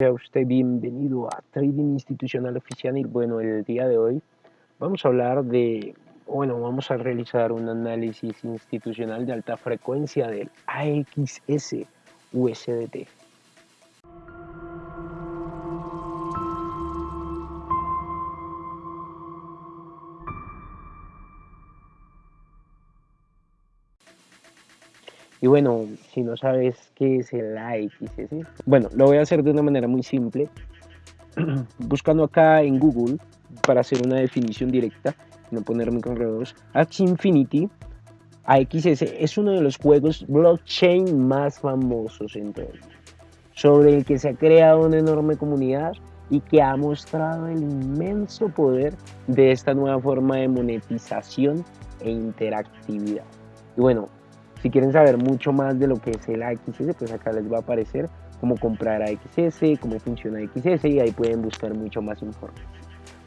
Sea usted bienvenido a Trading Institucional Oficial y bueno, el día de hoy vamos a hablar de, bueno, vamos a realizar un análisis institucional de alta frecuencia del AXS USDT. Y bueno, si no sabes qué es el AXS, bueno, lo voy a hacer de una manera muy simple. Buscando acá en Google para hacer una definición directa, no ponerme con redos, Axie Infinity AXS es uno de los juegos blockchain más famosos en todo el mundo, sobre el que se ha creado una enorme comunidad y que ha mostrado el inmenso poder de esta nueva forma de monetización e interactividad. Y bueno, si quieren saber mucho más de lo que es el AXS, pues acá les va a aparecer cómo comprar AXS, cómo funciona AXS y ahí pueden buscar mucho más información.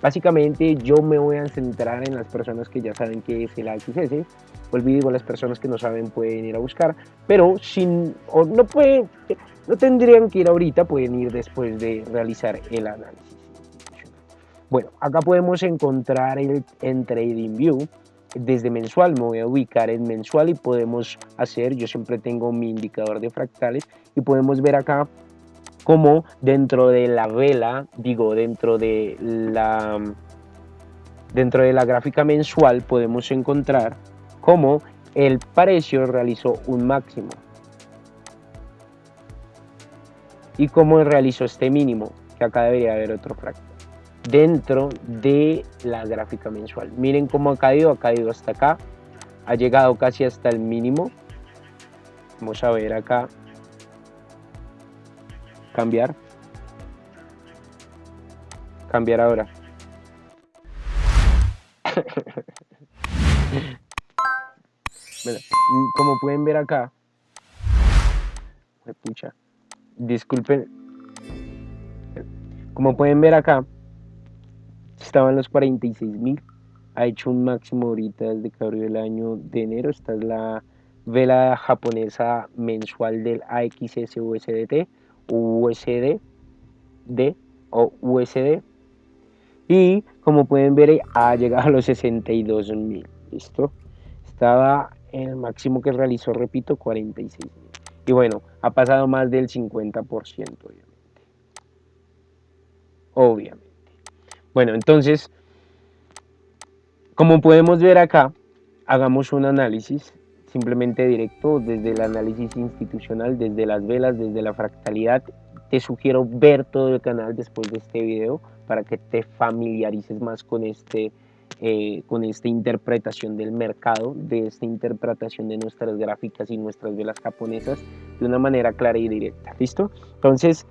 Básicamente yo me voy a centrar en las personas que ya saben qué es el AXS. Olvido las personas que no saben pueden ir a buscar, pero sin, o no, puede, no tendrían que ir ahorita, pueden ir después de realizar el análisis. Bueno, acá podemos encontrar el, en TradingView desde mensual me voy a ubicar en mensual y podemos hacer, yo siempre tengo mi indicador de fractales y podemos ver acá como dentro de la vela, digo dentro de la dentro de la gráfica mensual podemos encontrar cómo el precio realizó un máximo y cómo realizó este mínimo, que acá debería haber otro fractal dentro de la gráfica mensual. Miren cómo ha caído, ha caído hasta acá, ha llegado casi hasta el mínimo. Vamos a ver acá, cambiar, cambiar ahora. como pueden ver acá, disculpen, como pueden ver acá, estaban los 46 mil. Ha hecho un máximo ahorita desde que abrió el año de enero. Esta es la vela japonesa mensual del AXS USDT USD D o USD y como pueden ver ha llegado a los 62 mil. Listo estaba en el máximo que realizó repito 46 mil. Y bueno ha pasado más del 50 obviamente. Obviamente bueno, entonces, como podemos ver acá, hagamos un análisis simplemente directo desde el análisis institucional, desde las velas, desde la fractalidad. Te sugiero ver todo el canal después de este video para que te familiarices más con, este, eh, con esta interpretación del mercado, de esta interpretación de nuestras gráficas y nuestras velas japonesas de una manera clara y directa. ¿Listo? Entonces,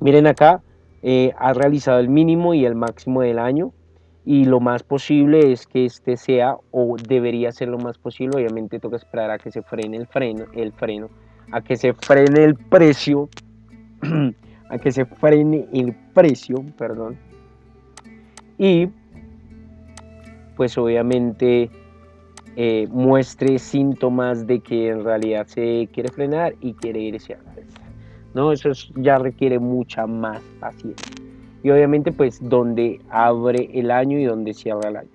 miren acá, eh, ha realizado el mínimo y el máximo del año y lo más posible es que este sea o debería ser lo más posible. Obviamente toca esperar a que se frene el freno el freno a que se frene el precio a que se frene el precio perdón. Y pues obviamente eh, muestre síntomas de que en realidad se quiere frenar y quiere irse a la ¿no? Eso ya requiere mucha más paciencia. Y obviamente pues donde abre el año y donde cierra el año.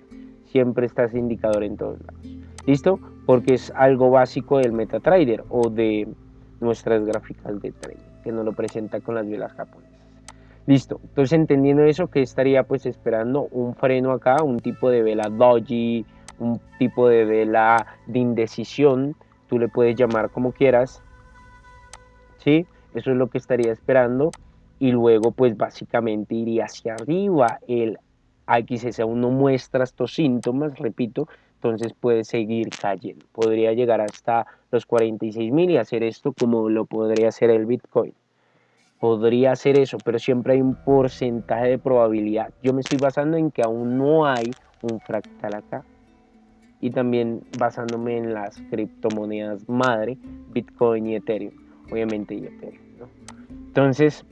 Siempre está ese indicador en todos lados. ¿Listo? Porque es algo básico del MetaTrader o de nuestras gráficas de trading, que nos lo presenta con las velas japonesas. Listo, entonces entendiendo eso, que estaría pues esperando un freno acá, un tipo de vela doji, un tipo de vela de indecisión, tú le puedes llamar como quieras, ¿sí? Eso es lo que estaría esperando y luego pues básicamente iría hacia arriba el AXS aún no muestra estos síntomas, repito, entonces puede seguir cayendo. Podría llegar hasta los 46 mil y hacer esto como lo podría hacer el Bitcoin. Podría hacer eso, pero siempre hay un porcentaje de probabilidad. Yo me estoy basando en que aún no hay un fractal acá. Y también basándome en las criptomonedas madre, Bitcoin y Ethereum obviamente y Entonces,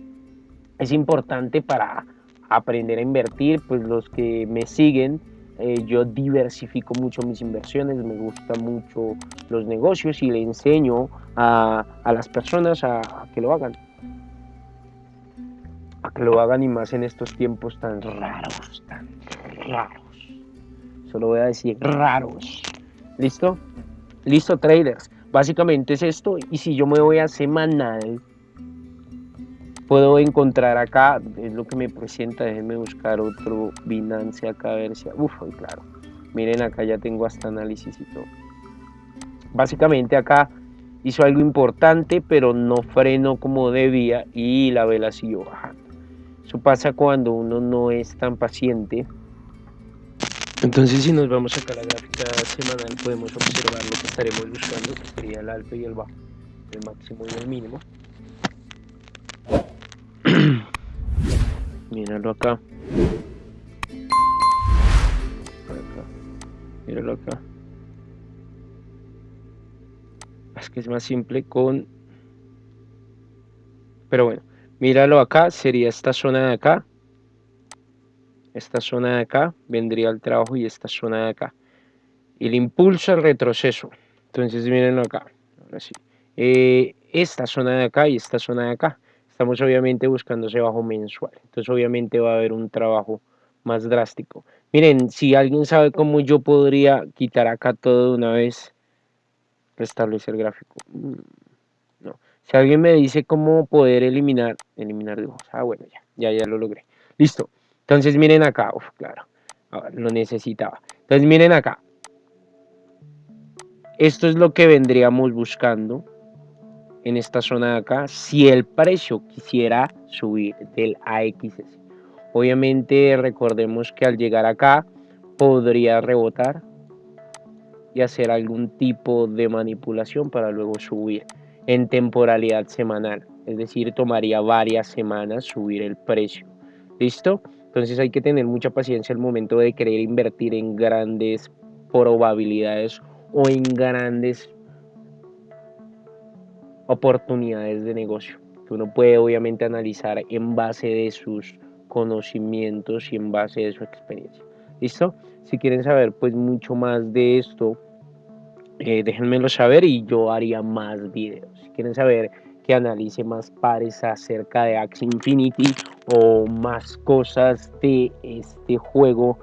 es importante para aprender a invertir, pues los que me siguen, eh, yo diversifico mucho mis inversiones, me gustan mucho los negocios y le enseño a, las personas a, que lo hagan. para que lo hagan y más en estos tiempos tan raros, tan raros. Solo voy a decir raros. ¿Listo? Listo, traders. Básicamente es esto. Y si yo me voy a semanal, puedo encontrar acá, es lo que me presenta, déjenme buscar otro Binance acá a ver si, uf, claro, miren acá ya tengo hasta análisis y todo. Básicamente acá hizo algo importante, pero no frenó como debía y la vela siguió bajando. Eso pasa cuando uno no es tan paciente. Entonces si nos vamos acá a la gráfica semanal podemos observar lo que estaremos buscando, que sería el alto y el bajo, el máximo y el mínimo. Míralo acá. Míralo acá. Es que es más simple con... Pero bueno, míralo acá, sería esta zona de acá. Esta zona de acá vendría el trabajo y esta zona de acá. El impulso al retroceso. Entonces mírenlo acá. Ahora sí. Eh, esta zona de acá y esta zona de acá estamos obviamente buscando ese bajo mensual. Entonces obviamente va a haber un trabajo más drástico. Miren, si alguien sabe cómo yo podría quitar acá todo de una vez, restablecer gráfico. Mm, no. Si alguien me dice cómo poder eliminar, eliminar dibujos. Ah, bueno, ya, ya, ya lo logré. Listo. Entonces miren acá, Uf, claro, lo necesitaba. Entonces miren acá. Esto es lo que vendríamos buscando en esta zona de acá si el precio quisiera subir del AXS. Obviamente recordemos que al llegar acá podría rebotar y hacer algún tipo de manipulación para luego subir en temporalidad semanal. Es decir, tomaría varias semanas subir el precio. ¿Listo? Entonces hay que tener mucha paciencia al momento de querer invertir en grandes probabilidades o en grandes oportunidades de negocio que uno puede obviamente analizar en base de sus conocimientos y en base de su experiencia. ¿Listo? Si quieren saber pues mucho más de esto, eh, déjenmelo saber y yo haría más videos. Si quieren saber que analice más pares acerca de Axie Infinity o más cosas de este juego,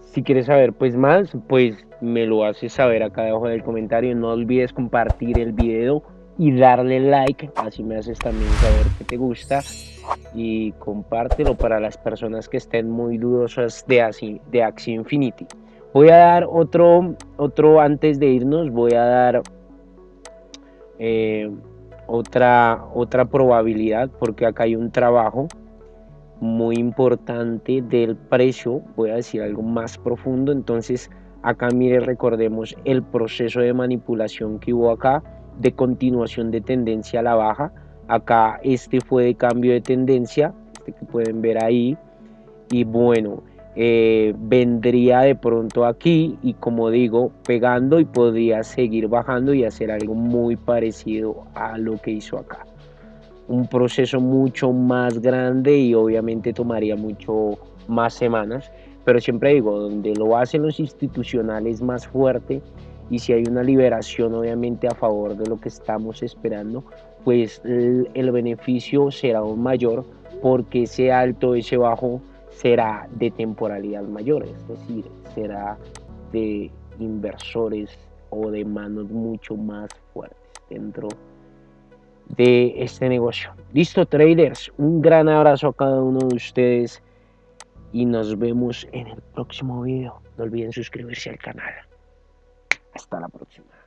si quieres saber pues más, pues me lo haces saber acá debajo del comentario. No olvides compartir el video y darle like, así me haces también saber que te gusta y compártelo para las personas que estén muy dudosas de de Axie Infinity. Voy a dar otro, otro antes de irnos, voy a dar eh, otra, otra probabilidad porque acá hay un trabajo muy importante del precio, voy a decir algo más profundo, entonces acá mire recordemos el proceso de manipulación que hubo acá, de continuación de tendencia a la baja. Acá este fue de cambio de tendencia, este que pueden ver ahí. Y bueno, eh, vendría de pronto aquí y como digo, pegando y podría seguir bajando y hacer algo muy parecido a lo que hizo acá. Un proceso mucho más grande y obviamente tomaría mucho más semanas, pero siempre digo, donde lo hacen los institucionales más fuerte y si hay una liberación obviamente a favor de lo que estamos esperando, pues el, beneficio será aún mayor porque ese alto, ese bajo será de temporalidad mayor, es decir, será de inversores o de manos mucho más fuertes dentro de este negocio. Listo, traders, un gran abrazo a cada uno de ustedes y nos vemos en el próximo video. No olviden suscribirse al canal. Hasta la próxima.